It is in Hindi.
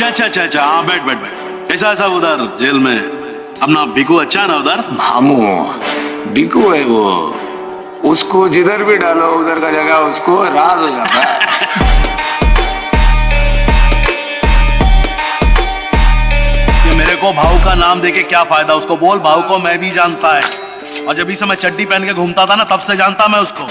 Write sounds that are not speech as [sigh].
अच्छा अच्छा अच्छा अच्छा। हाँ बैठ बैठ बैठ। कैसा सब उधर जेल में। अपना बिकू अच्छा है ना उधर? मामू बिकू है वो। उसको जिधर भी डालो उधर का जगह उसको राज हो जाता है। [laughs] मेरे को भाऊ का नाम देके क्या फ़ायदा? उसको बोल भाऊ को मैं भी जानता है। और जब से मैं चड्डी पहन के घूमता था ना तब से जानता मैं उसको।